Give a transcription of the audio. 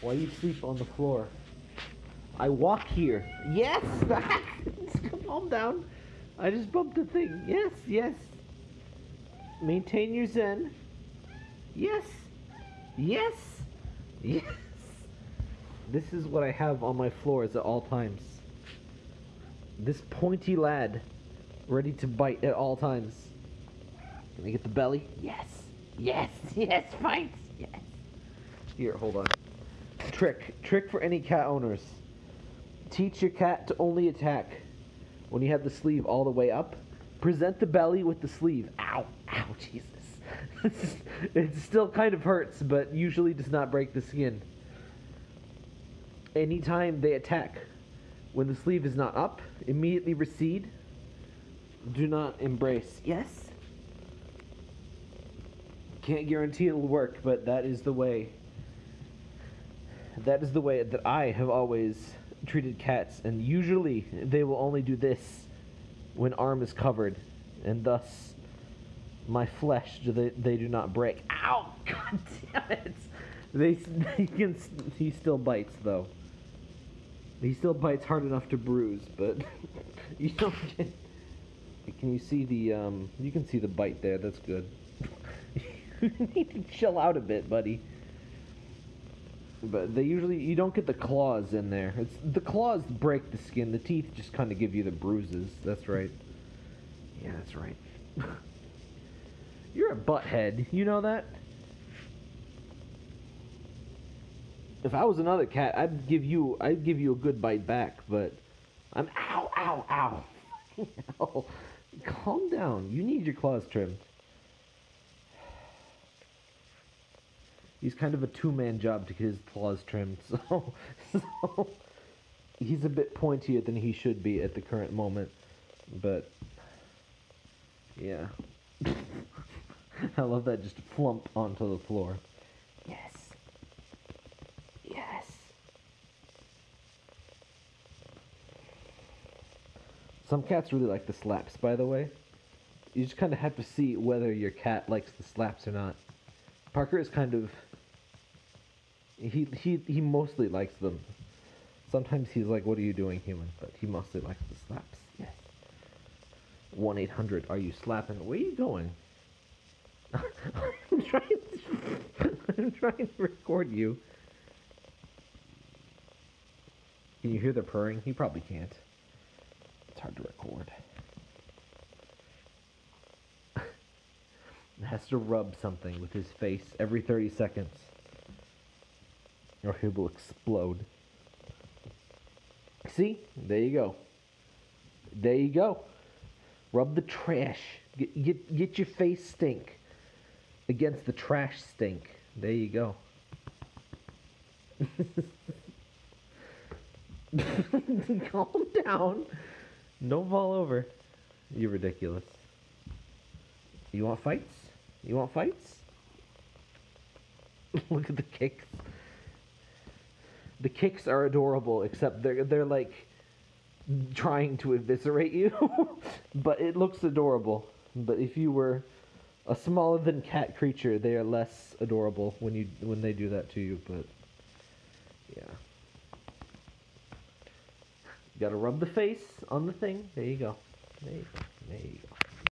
Why you sleep on the floor? I walk here. Yes! Calm down. I just bumped the thing. Yes, yes. Maintain your zen. Yes. Yes. Yes. This is what I have on my floors at all times. This pointy lad, ready to bite at all times. Can I get the belly? Yes. Yes. Yes. Fights. Yes. Here, hold on. Trick. Trick for any cat owners. Teach your cat to only attack when you have the sleeve all the way up. Present the belly with the sleeve. Ow. Ow. Jesus. it still kind of hurts, but usually does not break the skin. Anytime they attack, when the sleeve is not up, immediately recede. Do not embrace. Yes? Can't guarantee it'll work, but that is the way. That is the way that I have always treated cats, and usually they will only do this when arm is covered, and thus my flesh do they, they do not break. Ow! God damn it! They he can he still bites though. He still bites hard enough to bruise, but you don't get. Can you see the um? You can see the bite there. That's good. you need to chill out a bit, buddy. But they usually you don't get the claws in there. It's the claws break the skin. The teeth just kind of give you the bruises. That's right. Yeah, that's right. You're a butthead. You know that? If I was another cat, I'd give you I'd give you a good bite back, but I'm ow ow ow. ow. Calm down. You need your claws trimmed. He's kind of a two-man job to get his claws trimmed, so, so he's a bit pointier than he should be at the current moment. But yeah. I love that just flump onto the floor. Yes. Yes. Some cats really like the slaps, by the way. You just kind of have to see whether your cat likes the slaps or not. Parker is kind of he he he mostly likes them. Sometimes he's like, "What are you doing, human?" But he mostly likes the slaps. Yes. One eight hundred. Are you slapping? Where are you going? I'm trying. To, I'm trying to record you. Can you hear the purring? You probably can't. It's hard to record. has to rub something with his face every 30 seconds or he will explode. See? There you go. There you go. Rub the trash. Get, get, get your face stink against the trash stink. There you go. Calm down. Don't fall over. You're ridiculous. You want fights? You want fights? Look at the kicks the kicks are adorable, except they're they're like trying to eviscerate you, but it looks adorable. But if you were a smaller than cat creature, they are less adorable when you when they do that to you. But yeah, you gotta rub the face on the thing. There you go. There you go. There you go.